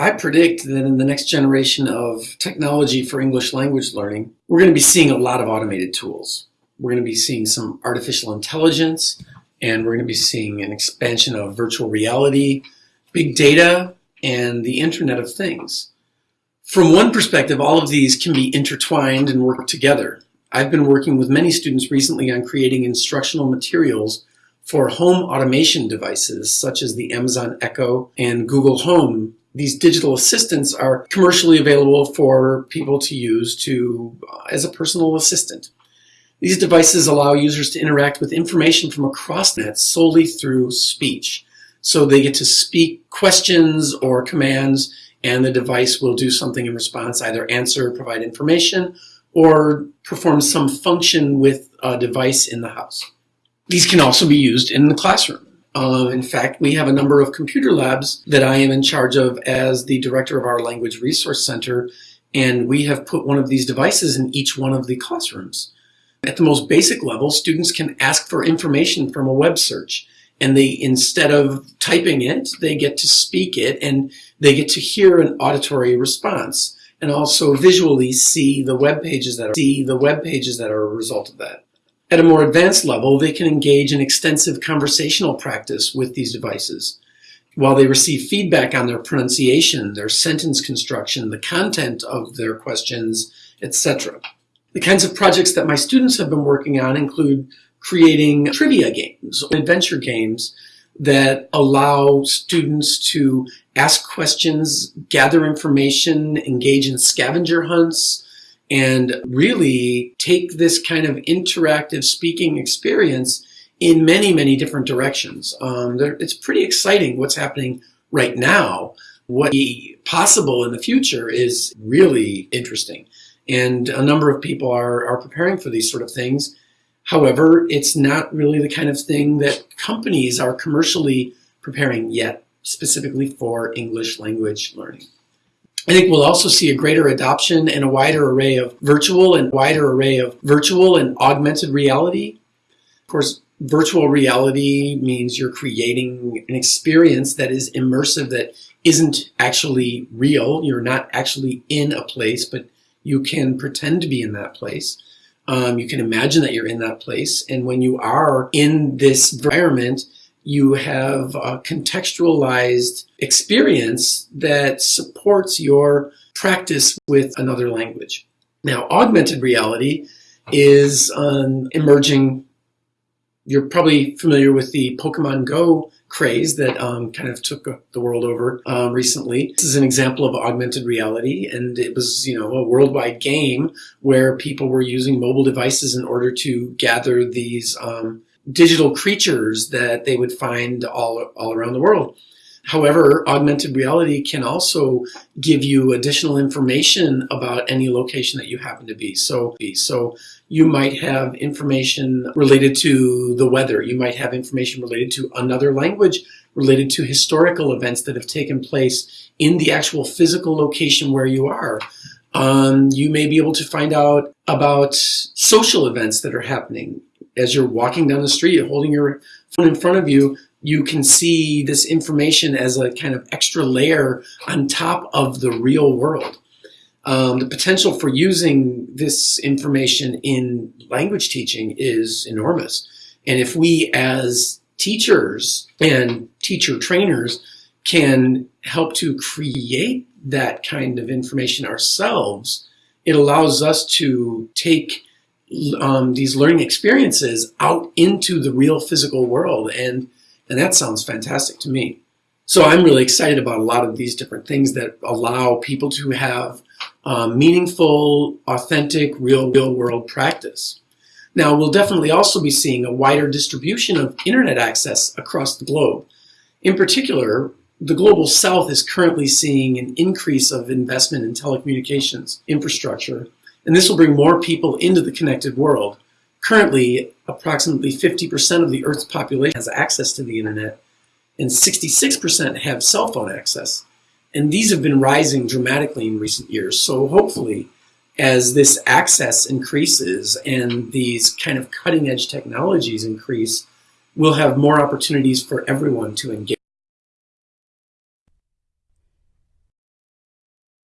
I predict that in the next generation of technology for English language learning, we're going to be seeing a lot of automated tools. We're going to be seeing some artificial intelligence, and we're going to be seeing an expansion of virtual reality, big data, and the Internet of Things. From one perspective, all of these can be intertwined and work together. I've been working with many students recently on creating instructional materials for home automation devices such as the Amazon Echo and Google Home these digital assistants are commercially available for people to use to uh, as a personal assistant. These devices allow users to interact with information from across the net solely through speech. So they get to speak questions or commands and the device will do something in response, either answer, provide information, or perform some function with a device in the house. These can also be used in the classroom. Uh, in fact, we have a number of computer labs that I am in charge of as the director of our Language Resource Center, and we have put one of these devices in each one of the classrooms. At the most basic level, students can ask for information from a web search, and they, instead of typing it, they get to speak it, and they get to hear an auditory response, and also visually see the web pages that are, see the web pages that are a result of that. At a more advanced level, they can engage in extensive conversational practice with these devices while they receive feedback on their pronunciation, their sentence construction, the content of their questions, etc. The kinds of projects that my students have been working on include creating trivia games, adventure games that allow students to ask questions, gather information, engage in scavenger hunts, and really take this kind of interactive speaking experience in many, many different directions. Um, it's pretty exciting what's happening right now. What be possible in the future is really interesting. And a number of people are, are preparing for these sort of things. However, it's not really the kind of thing that companies are commercially preparing yet, specifically for English language learning. I think we'll also see a greater adoption and a wider array of virtual and wider array of virtual and augmented reality. Of course, virtual reality means you're creating an experience that is immersive, that isn't actually real. You're not actually in a place, but you can pretend to be in that place. Um, you can imagine that you're in that place. And when you are in this environment, you have a contextualized experience that supports your practice with another language. Now, augmented reality is an emerging, you're probably familiar with the Pokemon Go craze that um, kind of took the world over uh, recently. This is an example of augmented reality, and it was, you know, a worldwide game where people were using mobile devices in order to gather these um, digital creatures that they would find all, all around the world. However, augmented reality can also give you additional information about any location that you happen to be. So, so you might have information related to the weather. You might have information related to another language, related to historical events that have taken place in the actual physical location where you are. Um, you may be able to find out about social events that are happening as you're walking down the street, holding your phone in front of you, you can see this information as a kind of extra layer on top of the real world. Um, the potential for using this information in language teaching is enormous. And if we as teachers and teacher trainers can help to create that kind of information ourselves, it allows us to take um, these learning experiences out into the real physical world. And, and that sounds fantastic to me. So I'm really excited about a lot of these different things that allow people to have um, meaningful, authentic, real, real world practice. Now, we'll definitely also be seeing a wider distribution of internet access across the globe. In particular, the Global South is currently seeing an increase of investment in telecommunications infrastructure and this will bring more people into the connected world. Currently, approximately 50% of the Earth's population has access to the internet, and 66% have cell phone access. And these have been rising dramatically in recent years. So hopefully, as this access increases and these kind of cutting edge technologies increase, we'll have more opportunities for everyone to engage.